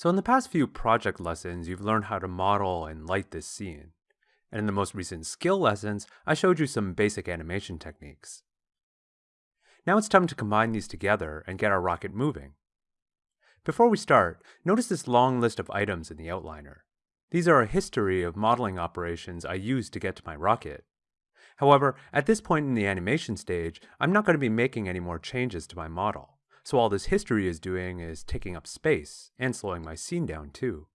So in the past few project lessons, you've learned how to model and light this scene. And in the most recent skill lessons, I showed you some basic animation techniques. Now it's time to combine these together and get our rocket moving. Before we start, notice this long list of items in the outliner. These are a history of modeling operations I used to get to my rocket. However, at this point in the animation stage, I'm not going to be making any more changes to my model. So all this history is doing is taking up space and slowing my scene down too.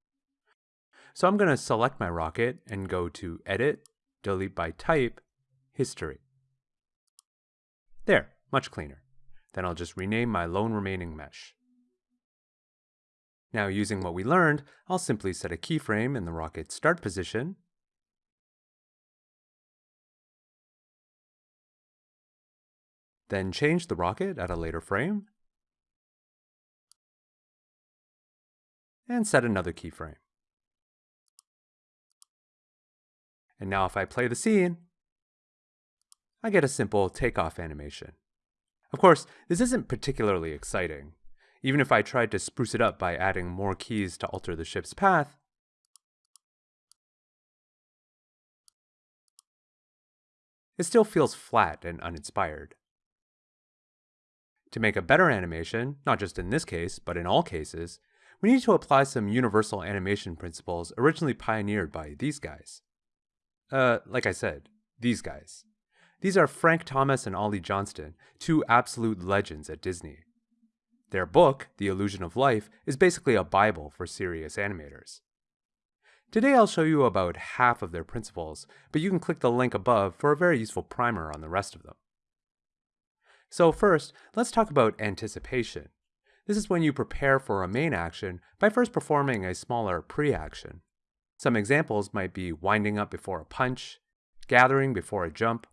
So I'm going to select my rocket and go to Edit, Delete by Type, History. There, much cleaner. Then I'll just rename my lone remaining mesh. Now using what we learned, I'll simply set a keyframe in the rocket's start position, then change the rocket at a later frame, and set another keyframe. And now if I play the scene, I get a simple takeoff animation. Of course, this isn't particularly exciting. Even if I tried to spruce it up by adding more keys to alter the ship's path, it still feels flat and uninspired. To make a better animation, not just in this case, but in all cases, we need to apply some universal animation principles originally pioneered by these guys. Uh, like I said, these guys. These are Frank Thomas and Ollie Johnston, two absolute legends at Disney. Their book, The Illusion of Life, is basically a bible for serious animators. Today I'll show you about half of their principles, but you can click the link above for a very useful primer on the rest of them. So first, let's talk about anticipation. This is when you prepare for a main action by first performing a smaller pre-action. Some examples might be winding up before a punch, gathering before a jump,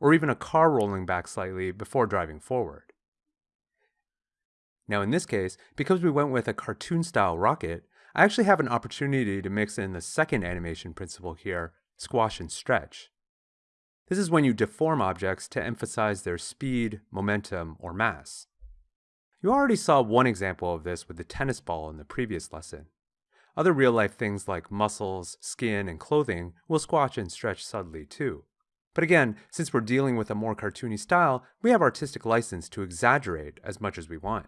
or even a car rolling back slightly before driving forward. Now in this case, because we went with a cartoon-style rocket, I actually have an opportunity to mix in the second animation principle here, squash and stretch. This is when you deform objects to emphasize their speed, momentum, or mass. You already saw one example of this with the tennis ball in the previous lesson. Other real-life things like muscles, skin, and clothing will squash and stretch subtly too. But again, since we're dealing with a more cartoony style, we have artistic license to exaggerate as much as we want.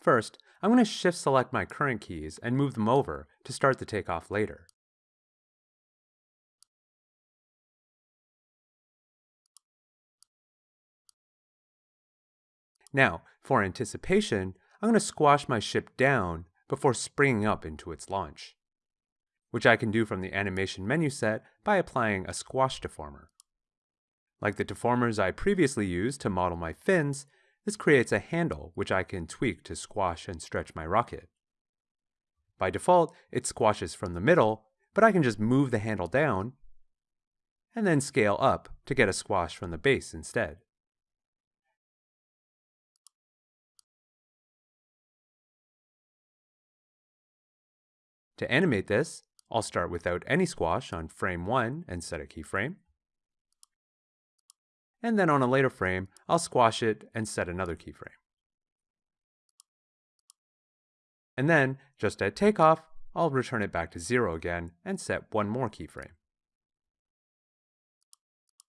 First, I'm going to shift select my current keys and move them over to start the takeoff later. Now, for anticipation, I'm going to squash my ship down before springing up into its launch, which I can do from the animation menu set by applying a squash deformer. Like the deformers I previously used to model my fins, this creates a handle which I can tweak to squash and stretch my rocket. By default, it squashes from the middle, but I can just move the handle down and then scale up to get a squash from the base instead. To animate this, I'll start without any squash on frame 1 and set a keyframe. And then on a later frame, I'll squash it and set another keyframe. And then, just at takeoff, I'll return it back to 0 again and set one more keyframe.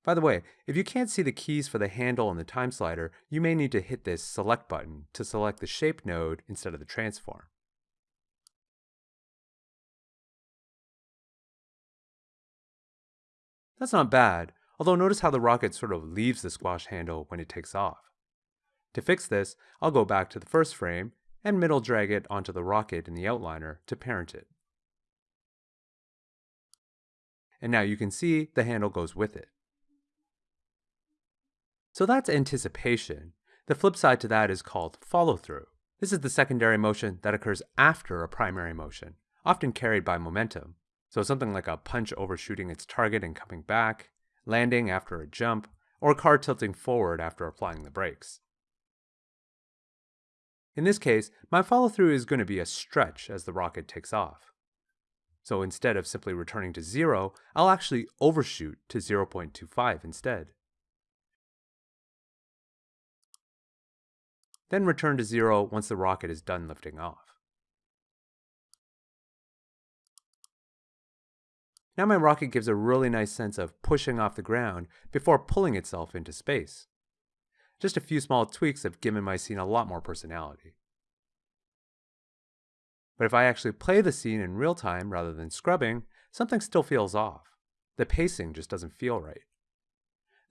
By the way, if you can't see the keys for the handle and the time slider, you may need to hit this select button to select the shape node instead of the transform. That's not bad, although notice how the rocket sort of leaves the squash handle when it takes off. To fix this, I'll go back to the first frame and middle drag it onto the rocket in the outliner to parent it. And now you can see the handle goes with it. So that's anticipation. The flip side to that is called follow-through. This is the secondary motion that occurs after a primary motion, often carried by momentum. So something like a punch overshooting its target and coming back, landing after a jump, or car tilting forward after applying the brakes. In this case, my follow-through is going to be a stretch as the rocket takes off. So instead of simply returning to 0, I'll actually overshoot to 0.25 instead. Then return to 0 once the rocket is done lifting off. Now my rocket gives a really nice sense of pushing off the ground before pulling itself into space. Just a few small tweaks have given my scene a lot more personality. But if I actually play the scene in real time rather than scrubbing, something still feels off. The pacing just doesn't feel right.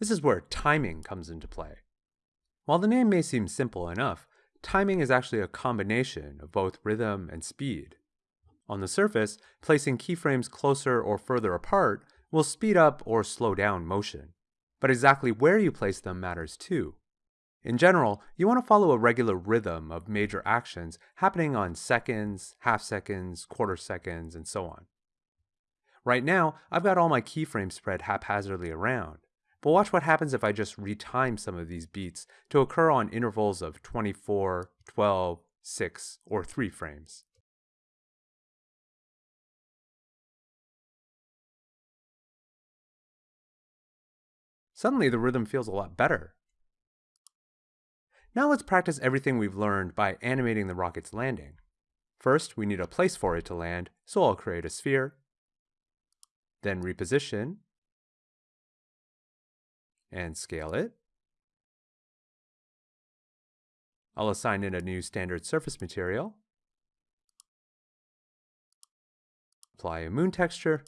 This is where timing comes into play. While the name may seem simple enough, timing is actually a combination of both rhythm and speed. On the surface, placing keyframes closer or further apart will speed up or slow down motion. But exactly where you place them matters too. In general, you want to follow a regular rhythm of major actions happening on seconds, half seconds, quarter seconds, and so on. Right now, I've got all my keyframes spread haphazardly around, but watch what happens if I just retime some of these beats to occur on intervals of 24, 12, 6, or 3 frames. Suddenly the rhythm feels a lot better. Now let's practice everything we've learned by animating the rocket's landing. First, we need a place for it to land, so I'll create a sphere, then reposition, and scale it. I'll assign it a new standard surface material, apply a moon texture,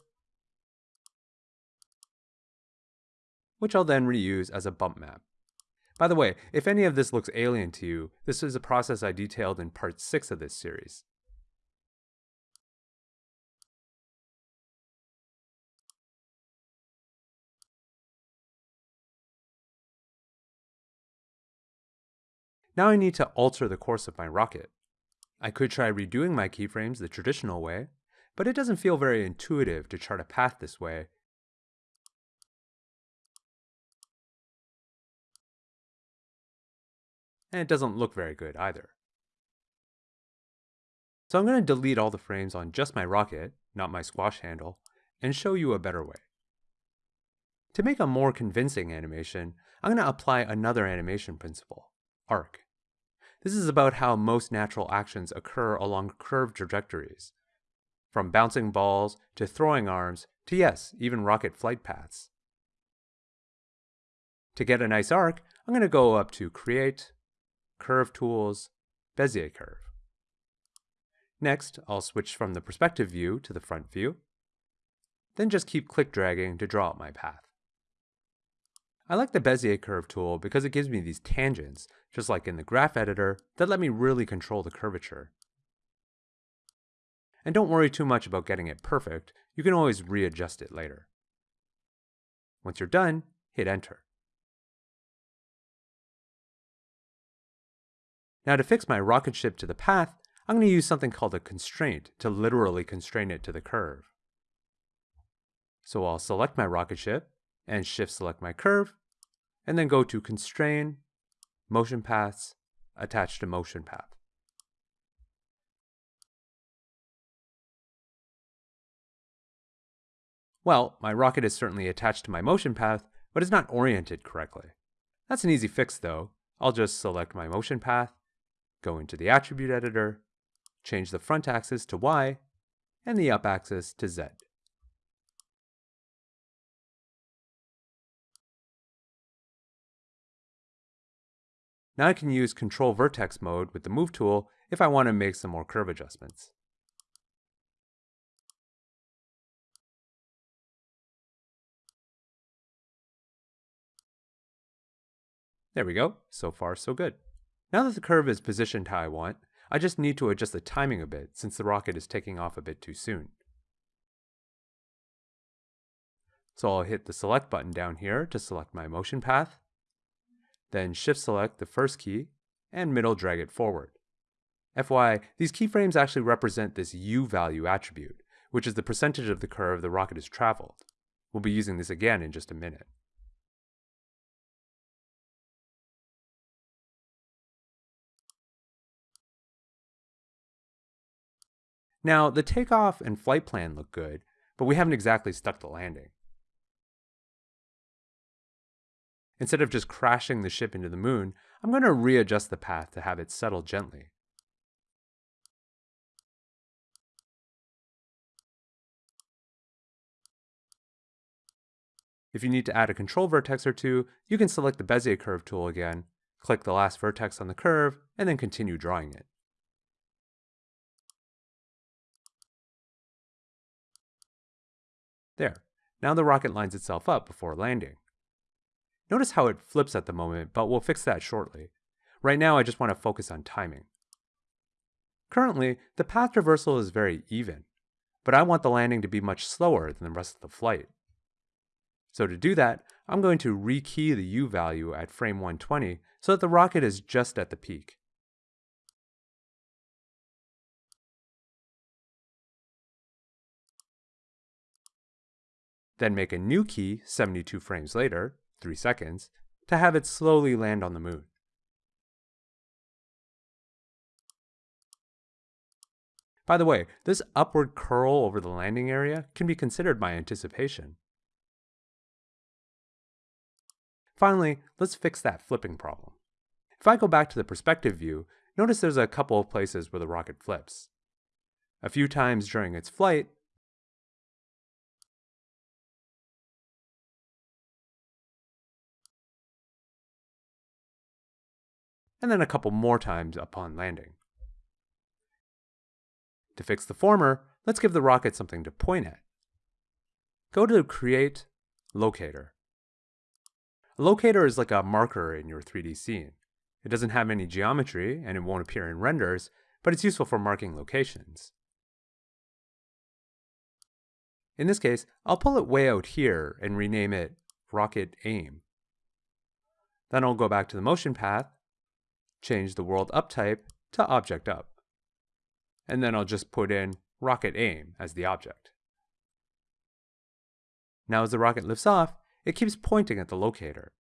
which I'll then reuse as a bump map. By the way, if any of this looks alien to you, this is a process I detailed in part 6 of this series. Now I need to alter the course of my rocket. I could try redoing my keyframes the traditional way, but it doesn't feel very intuitive to chart a path this way and it doesn't look very good either. So I'm going to delete all the frames on just my rocket, not my squash handle, and show you a better way. To make a more convincing animation, I'm going to apply another animation principle, arc. This is about how most natural actions occur along curved trajectories, from bouncing balls to throwing arms to yes, even rocket flight paths. To get a nice arc, I'm going to go up to Create, Curve Tools, Bezier Curve. Next, I'll switch from the perspective view to the front view, then just keep click dragging to draw out my path. I like the Bezier curve tool because it gives me these tangents, just like in the graph editor, that let me really control the curvature. And don't worry too much about getting it perfect, you can always readjust it later. Once you're done, hit enter. Now to fix my rocket ship to the path, I'm going to use something called a constraint to literally constrain it to the curve. So I'll select my rocket ship and shift select my curve, and then go to Constrain, Motion Paths, Attach to Motion Path. Well, my rocket is certainly attached to my motion path, but it's not oriented correctly. That's an easy fix though. I'll just select my motion path, go into the attribute editor, change the front axis to Y, and the up axis to Z. Now I can use Control Vertex mode with the Move tool if I want to make some more curve adjustments. There we go, so far so good. Now that the curve is positioned how I want, I just need to adjust the timing a bit since the rocket is taking off a bit too soon. So I'll hit the select button down here to select my motion path, then shift select the first key and middle drag it forward. FYI, these keyframes actually represent this U value attribute, which is the percentage of the curve the rocket has traveled. We'll be using this again in just a minute. Now, the takeoff and flight plan look good, but we haven't exactly stuck the landing. Instead of just crashing the ship into the moon, I'm going to readjust the path to have it settle gently. If you need to add a control vertex or two, you can select the Bezier curve tool again, click the last vertex on the curve, and then continue drawing it. There. Now the rocket lines itself up before landing. Notice how it flips at the moment, but we'll fix that shortly. Right now I just want to focus on timing. Currently, the path traversal is very even, but I want the landing to be much slower than the rest of the flight. So to do that, I'm going to rekey the U value at frame 120 so that the rocket is just at the peak. Then make a new key 72 frames later, 3 seconds, to have it slowly land on the moon. By the way, this upward curl over the landing area can be considered by anticipation. Finally, let's fix that flipping problem. If I go back to the perspective view, notice there's a couple of places where the rocket flips. A few times during its flight, and then a couple more times upon landing. To fix the former, let's give the rocket something to point at. Go to Create, Locator. A locator is like a marker in your 3D scene. It doesn't have any geometry, and it won't appear in renders, but it's useful for marking locations. In this case, I'll pull it way out here and rename it Rocket Aim. Then I'll go back to the motion path, change the world up type to object up and then I'll just put in rocket aim as the object. Now as the rocket lifts off, it keeps pointing at the locator.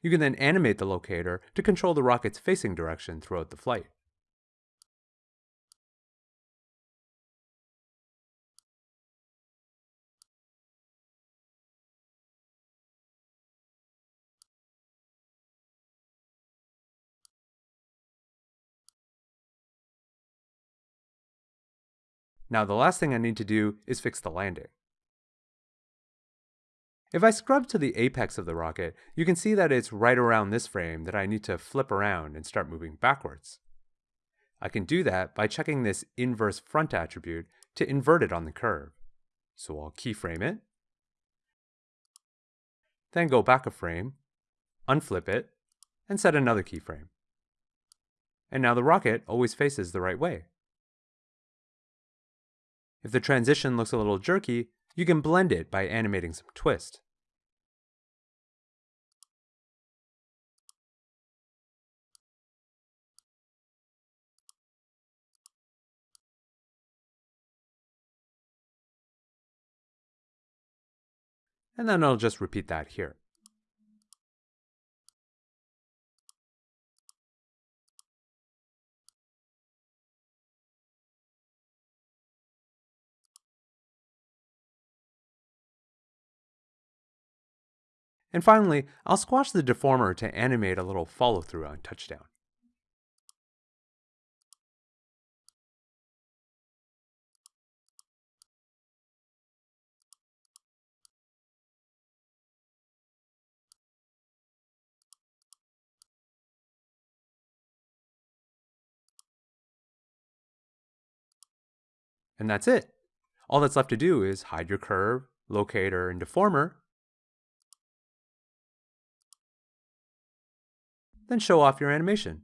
You can then animate the locator to control the rocket's facing direction throughout the flight. Now the last thing I need to do is fix the landing. If I scrub to the apex of the rocket, you can see that it's right around this frame that I need to flip around and start moving backwards. I can do that by checking this inverse front attribute to invert it on the curve. So I'll keyframe it, then go back a frame, unflip it, and set another keyframe. And now the rocket always faces the right way. If the transition looks a little jerky, you can blend it by animating some twist. And then I'll just repeat that here. And finally, I'll squash the deformer to animate a little follow through on touchdown. And that's it. All that's left to do is hide your curve, locator, and deformer, then show off your animation.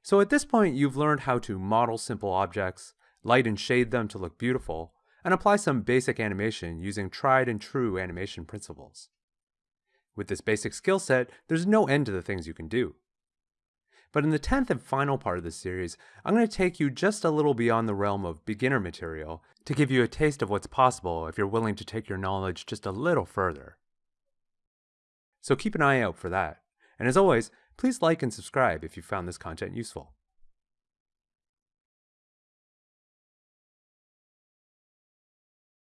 So at this point, you've learned how to model simple objects, light and shade them to look beautiful, and apply some basic animation using tried and true animation principles. With this basic skill set, there's no end to the things you can do. But in the 10th and final part of this series, I'm going to take you just a little beyond the realm of beginner material to give you a taste of what's possible if you're willing to take your knowledge just a little further. So keep an eye out for that. And as always, please like and subscribe if you found this content useful.